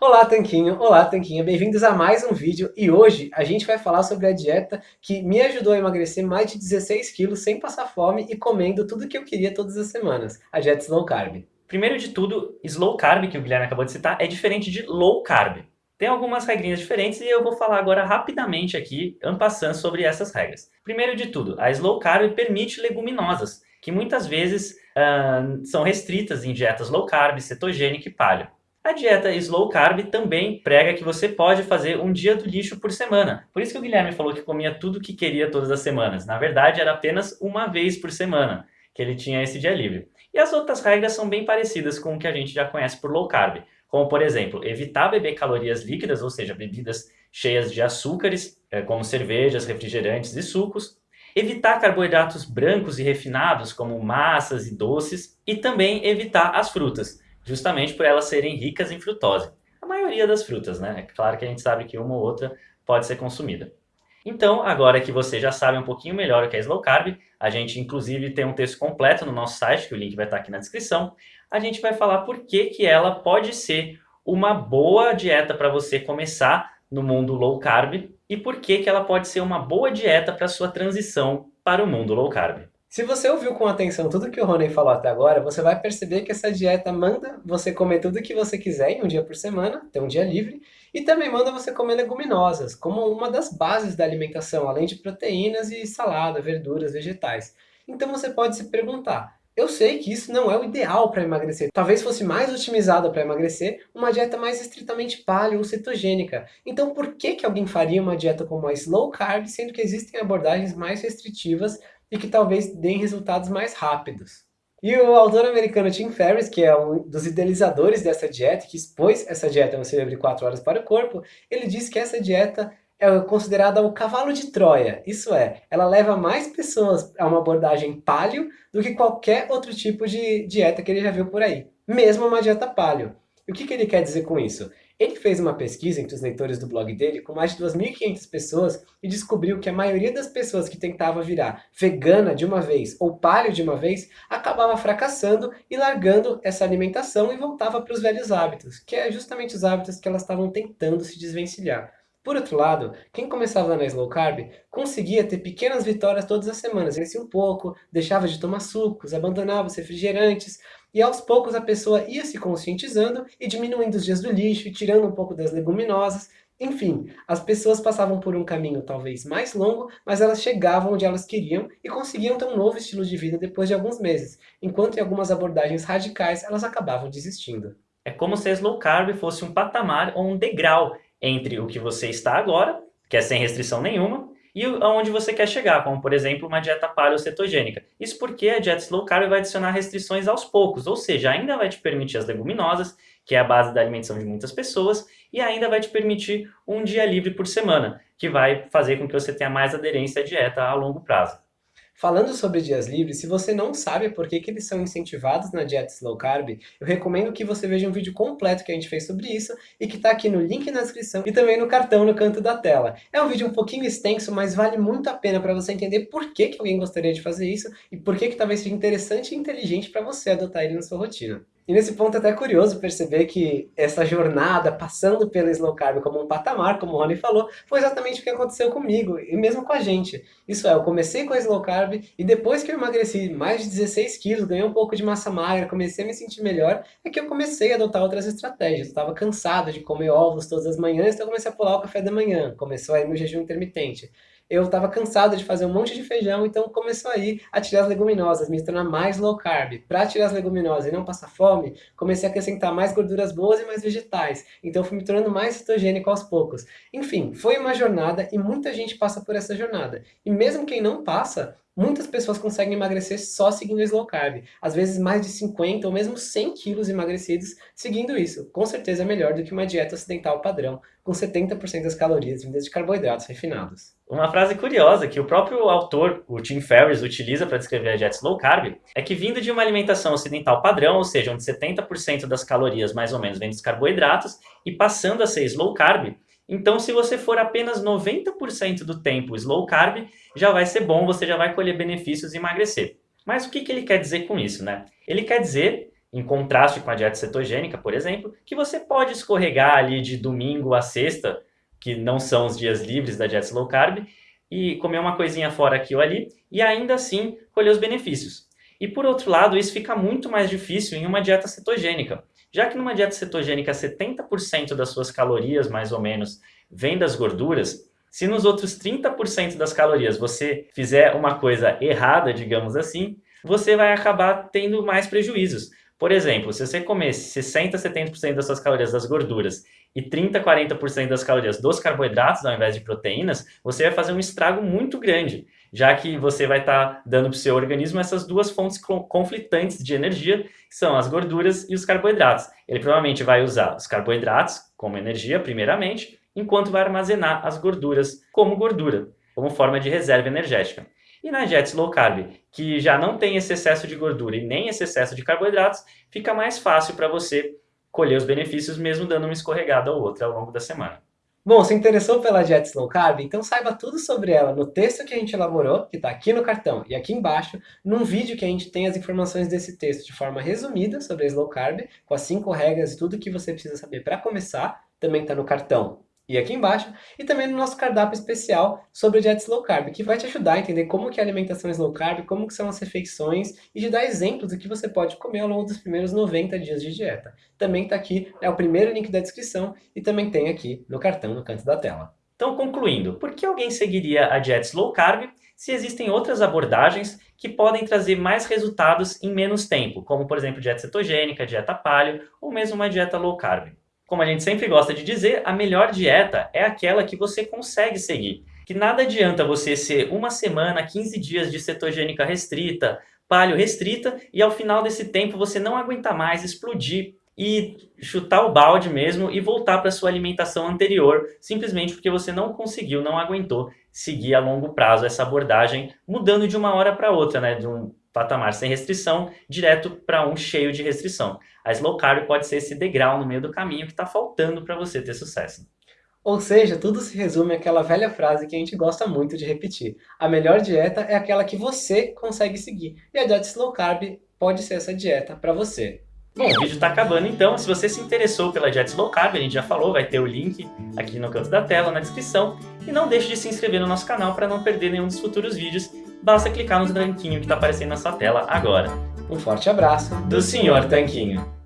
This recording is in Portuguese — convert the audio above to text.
Olá Tanquinho, olá Tanquinha, bem-vindos a mais um vídeo e hoje a gente vai falar sobre a dieta que me ajudou a emagrecer mais de 16 quilos sem passar fome e comendo tudo que eu queria todas as semanas, a dieta Slow Carb. Primeiro de tudo, Slow Carb, que o Guilherme acabou de citar, é diferente de Low Carb. Tem algumas regrinhas diferentes e eu vou falar agora rapidamente aqui, ampassando sobre essas regras. Primeiro de tudo, a Slow Carb permite leguminosas, que muitas vezes uh, são restritas em dietas low carb, cetogênica e paleo. A dieta slow carb também prega que você pode fazer um dia do lixo por semana. Por isso que o Guilherme falou que comia tudo que queria todas as semanas. Na verdade, era apenas uma vez por semana que ele tinha esse dia livre. E as outras regras são bem parecidas com o que a gente já conhece por low carb. Como, por exemplo, evitar beber calorias líquidas, ou seja, bebidas cheias de açúcares, eh, como cervejas, refrigerantes e sucos. Evitar carboidratos brancos e refinados, como massas e doces. E também evitar as frutas justamente por elas serem ricas em frutose. A maioria das frutas, né? É claro que a gente sabe que uma ou outra pode ser consumida. Então, agora que você já sabe um pouquinho melhor o que é Slow Carb, a gente inclusive tem um texto completo no nosso site, que o link vai estar aqui na descrição, a gente vai falar por que, que ela pode ser uma boa dieta para você começar no mundo low carb e por que, que ela pode ser uma boa dieta para sua transição para o mundo low carb. Se você ouviu com atenção tudo que o Rony falou até agora, você vai perceber que essa dieta manda você comer tudo que você quiser em um dia por semana, ter um dia livre, e também manda você comer leguminosas, como uma das bases da alimentação, além de proteínas e salada, verduras, vegetais. Então você pode se perguntar, eu sei que isso não é o ideal para emagrecer. Talvez fosse mais otimizada para emagrecer uma dieta mais estritamente paleo ou cetogênica. Então por que, que alguém faria uma dieta como a slow carb, sendo que existem abordagens mais restritivas e que talvez deem resultados mais rápidos. E o autor americano Tim Ferriss, que é um dos idealizadores dessa dieta, que expôs essa dieta no Cerebro de 4 Horas para o Corpo, ele disse que essa dieta é considerada o cavalo de Troia. Isso é, ela leva mais pessoas a uma abordagem paleo do que qualquer outro tipo de dieta que ele já viu por aí. Mesmo uma dieta paleo. E o que, que ele quer dizer com isso? Ele fez uma pesquisa entre os leitores do blog dele com mais de 2.500 pessoas e descobriu que a maioria das pessoas que tentava virar vegana de uma vez ou paleo de uma vez acabava fracassando e largando essa alimentação e voltava para os velhos hábitos, que é justamente os hábitos que elas estavam tentando se desvencilhar. Por outro lado, quem começava na slow carb conseguia ter pequenas vitórias todas as semanas, crescia um pouco, deixava de tomar sucos, abandonava os refrigerantes, e aos poucos a pessoa ia se conscientizando e diminuindo os dias do lixo, tirando um pouco das leguminosas, enfim, as pessoas passavam por um caminho talvez mais longo, mas elas chegavam onde elas queriam e conseguiam ter um novo estilo de vida depois de alguns meses, enquanto em algumas abordagens radicais elas acabavam desistindo. É como se a slow carb fosse um patamar ou um degrau entre o que você está agora, que é sem restrição nenhuma, e aonde você quer chegar, como por exemplo uma dieta paleocetogênica. Isso porque a dieta slow carb vai adicionar restrições aos poucos, ou seja, ainda vai te permitir as leguminosas, que é a base da alimentação de muitas pessoas, e ainda vai te permitir um dia livre por semana, que vai fazer com que você tenha mais aderência à dieta a longo prazo. Falando sobre dias livres, se você não sabe por que, que eles são incentivados na dieta slow carb, eu recomendo que você veja um vídeo completo que a gente fez sobre isso e que está aqui no link na descrição e também no cartão no canto da tela. É um vídeo um pouquinho extenso, mas vale muito a pena para você entender por que, que alguém gostaria de fazer isso e por que, que talvez seja interessante e inteligente para você adotar ele na sua rotina. E nesse ponto é até curioso perceber que essa jornada, passando pelo slow carb como um patamar, como o Rony falou, foi exatamente o que aconteceu comigo, e mesmo com a gente. Isso é, eu comecei com slow carb, e depois que eu emagreci mais de 16 quilos, ganhei um pouco de massa magra, comecei a me sentir melhor, é que eu comecei a adotar outras estratégias. Eu estava cansado de comer ovos todas as manhãs, então eu comecei a pular o café da manhã, começou aí meu jejum intermitente eu estava cansado de fazer um monte de feijão, então começou aí a tirar as leguminosas, me tornar mais low carb. Para tirar as leguminosas e não passar fome, comecei a acrescentar mais gorduras boas e mais vegetais, então fui me tornando mais cetogênico aos poucos. Enfim, foi uma jornada e muita gente passa por essa jornada. E mesmo quem não passa, Muitas pessoas conseguem emagrecer só seguindo slow carb, às vezes mais de 50 ou mesmo 100 quilos emagrecidos seguindo isso. Com certeza é melhor do que uma dieta ocidental padrão, com 70% das calorias vindas de carboidratos refinados. Uma frase curiosa que o próprio autor, o Tim Ferriss, utiliza para descrever a dieta slow carb é que vindo de uma alimentação ocidental padrão, ou seja, onde 70% das calorias mais ou menos vêm dos carboidratos, e passando a ser slow carb, então, se você for apenas 90% do tempo slow carb, já vai ser bom, você já vai colher benefícios e emagrecer. Mas o que, que ele quer dizer com isso, né? Ele quer dizer em contraste com a dieta cetogênica, por exemplo, que você pode escorregar ali de domingo a sexta, que não são os dias livres da dieta low carb, e comer uma coisinha fora aqui ou ali, e ainda assim colher os benefícios. E por outro lado, isso fica muito mais difícil em uma dieta cetogênica, já que numa dieta cetogênica 70% das suas calorias, mais ou menos, vem das gorduras, se nos outros 30% das calorias você fizer uma coisa errada, digamos assim, você vai acabar tendo mais prejuízos. Por exemplo, se você comer 60, 70% das suas calorias das gorduras e 30, 40% das calorias dos carboidratos ao invés de proteínas, você vai fazer um estrago muito grande, já que você vai estar tá dando para o seu organismo essas duas fontes conflitantes de energia, que são as gorduras e os carboidratos. Ele provavelmente vai usar os carboidratos como energia, primeiramente, enquanto vai armazenar as gorduras como gordura, como forma de reserva energética. E na dieta low carb, que já não tem esse excesso de gordura e nem esse excesso de carboidratos, fica mais fácil para você colher os benefícios mesmo dando uma escorregada ou outra ao longo da semana. Bom, se interessou pela dieta low carb? Então saiba tudo sobre ela no texto que a gente elaborou, que está aqui no cartão e aqui embaixo, num vídeo que a gente tem as informações desse texto de forma resumida sobre a slow carb, com as cinco regras e tudo que você precisa saber para começar, também está no cartão e aqui embaixo, e também no nosso cardápio especial sobre dieta low carb, que vai te ajudar a entender como que é a alimentação low carb, como que são as refeições e te dar exemplos do que você pode comer ao longo dos primeiros 90 dias de dieta. Também está aqui, é o primeiro link da descrição e também tem aqui no cartão no canto da tela. Então, concluindo, por que alguém seguiria a dieta low carb se existem outras abordagens que podem trazer mais resultados em menos tempo, como por exemplo dieta cetogênica, dieta paleo ou mesmo uma dieta low carb? Como a gente sempre gosta de dizer, a melhor dieta é aquela que você consegue seguir. Que nada adianta você ser uma semana, 15 dias de cetogênica restrita, paleo restrita, e ao final desse tempo você não aguentar mais, explodir e chutar o balde mesmo e voltar para sua alimentação anterior, simplesmente porque você não conseguiu, não aguentou seguir a longo prazo essa abordagem, mudando de uma hora para outra, né? De um patamar sem restrição, direto para um cheio de restrição. A slow carb pode ser esse degrau no meio do caminho que está faltando para você ter sucesso. Ou seja, tudo se resume àquela velha frase que a gente gosta muito de repetir. A melhor dieta é aquela que você consegue seguir. E a dieta slow carb pode ser essa dieta para você. Bom, o vídeo está acabando então. Se você se interessou pela dieta low carb, a gente já falou, vai ter o link aqui no canto da tela, na descrição. E não deixe de se inscrever no nosso canal para não perder nenhum dos futuros vídeos. Basta clicar no tanquinho que está aparecendo na sua tela agora. Um forte abraço do Sr. Tanquinho.